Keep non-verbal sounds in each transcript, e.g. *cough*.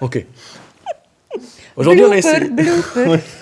Ok. Aujourd'hui, on a essayé. Blooper, blooper. *laughs*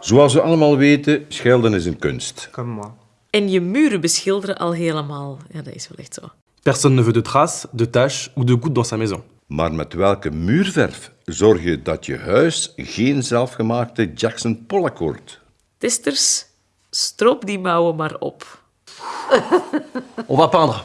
Zoals we allemaal weten, schelden is een kunst. Comme moi. En je muren beschilderen al helemaal. Ja, dat is wel echt zo. Personne ne veut de traces, de taches ou de gouttes dans sa maison. Maar met welke muurverf zorg je dat je huis geen zelfgemaakte Jackson Pollock wordt? Testers, stroop die mouwen maar op. *laughs* On va peindre.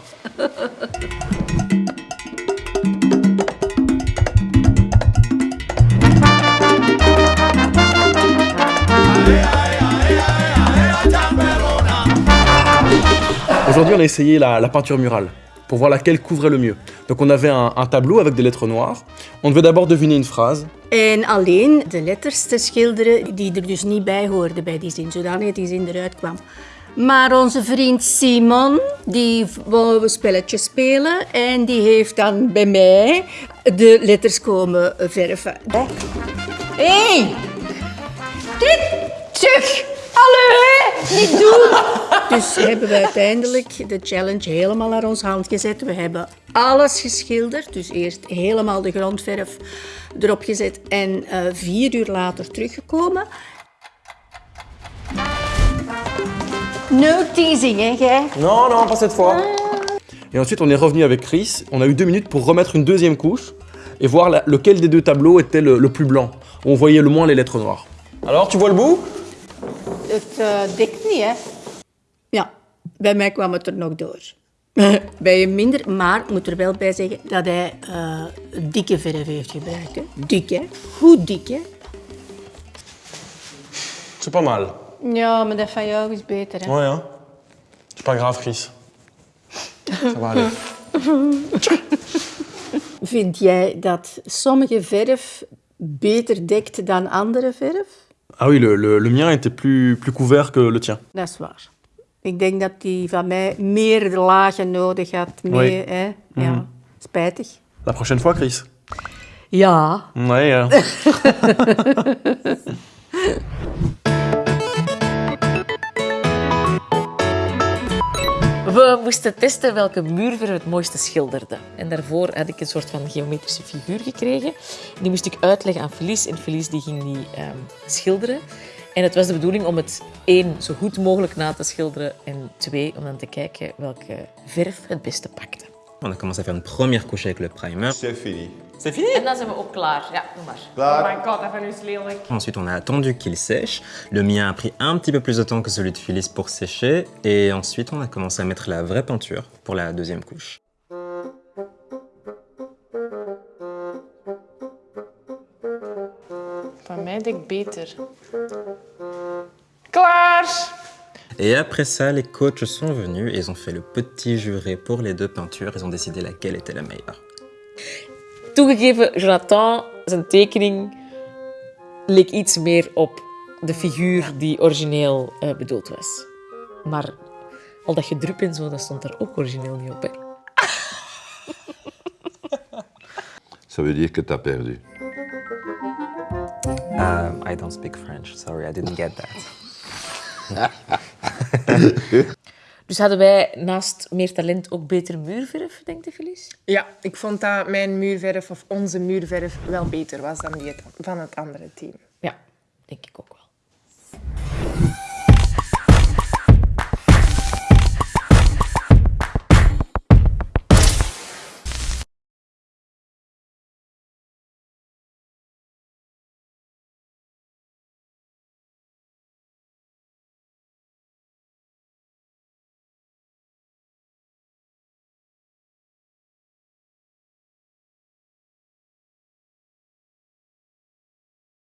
Aujourd'hui, on a essayé la, la peinture murale pour voir laquelle couvrait le mieux. Donc on avait un, un tableau avec des lettres noires. On devait d'abord deviner une phrase. En alleen de letters te schilderen die er dus niet bij hoorden bij die zin, zodanig die zin eruit kwam. Maar onze vriend Simon, die wou een spelletje spelen en die heeft dan bij mij de letters komen verven. Hé! Hey! Dit terug! Allee, niet doen! *laughs* Dus hebben we uiteindelijk de challenge helemaal naar ons hand gezet. We hebben alles geschilderd. Dus eerst helemaal de grondverf erop gezet en eh, vier uur later teruggekomen. No teasing, hè, jij? Non, non, pas cette fois. Et ensuite, on est revenu avec Chris. On a eu deux minutes pour remettre une deuxième couche et voir la- lequel des deux tableaux était le, le plus blanc, où on voyait le moins les lettres noires. Alors, tu vois le bout Het eh, dekt niet, hè? Ja, bij mij kwam het er nog door. *laughs* bij je minder, maar ik moet er wel bij zeggen dat hij eh, dikke verf heeft gebruikt. Hè? Dik, hè? Goed dik, hè? C'est pas mal. Ja, maar dat van jou is beter, hè? Ouais, hein C'est pas grave, Chris. Ça va aller. Vind jij dat sommige verf beter dekt dan andere verf? Ah oui, le, le- le mien était plus, plus couvert que le tien. Dat is waar. Ik denk dat die van mij meer lagen nodig had. Meer, hè? Ja, spijtig. La prochaine fois, Chris. Ja. Ouais, euh, *laughs* We moesten testen welke muurverf het mooiste schilderde. En daarvoor had ik een soort van geometrische figuur gekregen. Die moest ik uitleggen aan Felice. En Felice die ging die ehm, schilderen. En het was de bedoeling om het één zo goed mogelijk na te schilderen. En twee, om dan te kijken welke verf het beste pakte. On a commencé à faire une première couche avec le primer. C'est fini. C'est fini? Lelijk. Ensuite, on a attendu qu'il sèche. Le mien a pris un petit peu plus de temps que celui de Phyllis pour sécher. Et ensuite, on a commencé à mettre la vraie peinture pour la deuxième couche. Van mij beter. Klaar! Et après ça, les coachs sont venus et ils ont fait le petit juré pour les deux peintures. Ils ont décidé laquelle était la meilleure. Toegegeven, Jonathan, zijn tekening leek iets meer op de figuur die origineel eh, bedoeld was. Maar al dat gedrup en zo, dat stond er ook origineel niet op. Hè. *laughs* Ça veut dire que t'as perdu. Um, I don't speak French, sorry, I didn't get that. *laughs* Dus hadden wij naast meer talent ook beter muurverf, denkt de Felice? Ja, ik vond dat mijn muurverf of onze muurverf wel beter was dan die van het andere team. Ja, denk ik ook wel.